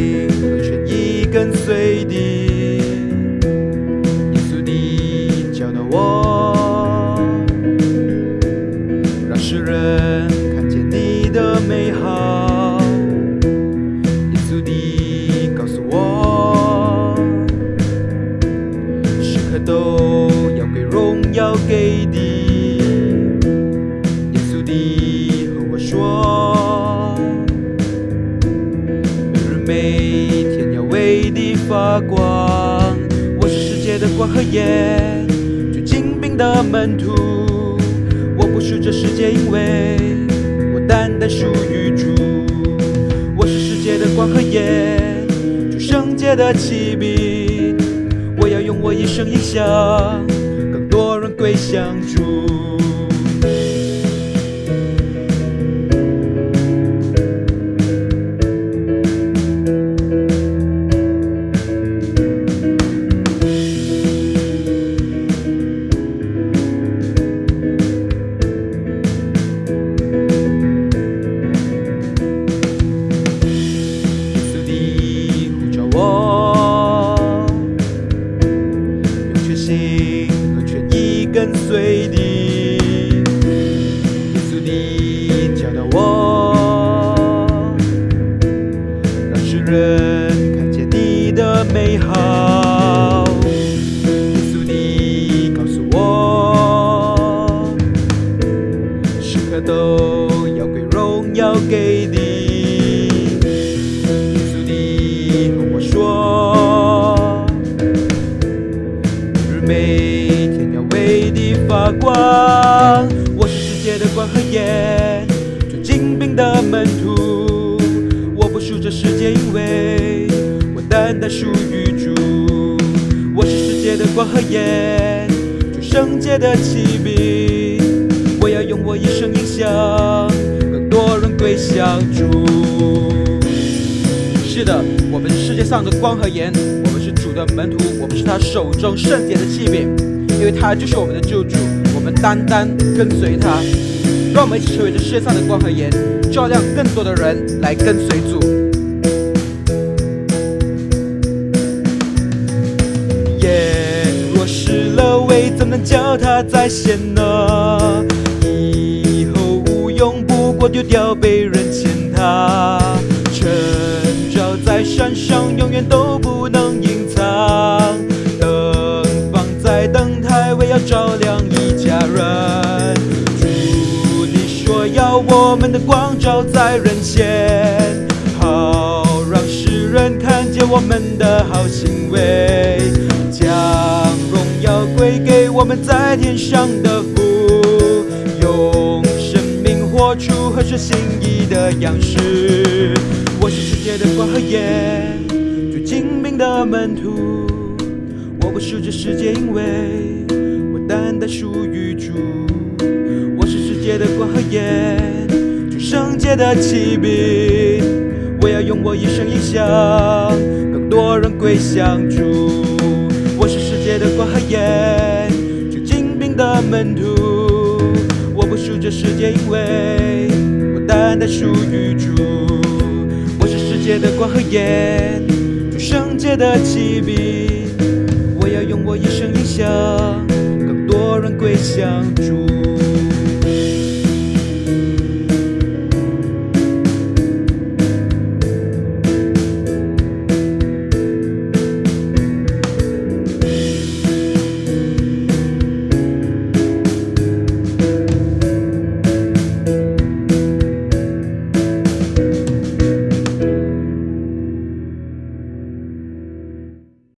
你可跟随教导我让世人看见你的美好。告诉我时刻都要给荣耀给你。地发光。我是世界的光和盐，最精兵的门徒。我不属这世界，因为我单单属于主。我是世界的光和盐，主圣洁的启禀。我要用我一生影响更多人归向主。跟随你。耶稣的教导我，让世人门徒。我不属这世界，因为我单单属于主。我是世界的光和盐，主圣洁的启禀。我要用我一生影响更多人归向主。是的，我们是世界上的光和盐，我们是主的门徒，我们是他手中圣洁的器皿，因为他就是我们的救主，我们单单跟随他。让我们一起成为这世界上的光和盐，照亮更多的人来跟随主。耶，若失了位，怎能叫他再现呢？以后无用，不过丢掉被人践踏。晨照在山上，永远都不能隐藏。灯放在灯台，为要照亮我们的光照在人间，好让世人看见我们的好行为，将荣耀归给我们在天上的父，用生命活出合适心意的样式。我是世界的光和盐，最精明的门徒。我不是这世界，因为我单单属于主。世界的光和盐，最圣洁的启禀。我要用我一生影响更多人归向主。我是世界的光和盐，最精兵的门徒。我不属这世界，因为我单单属于主。我是世界的光和盐，最圣洁的启禀。我要用我一生影响更多人归向主。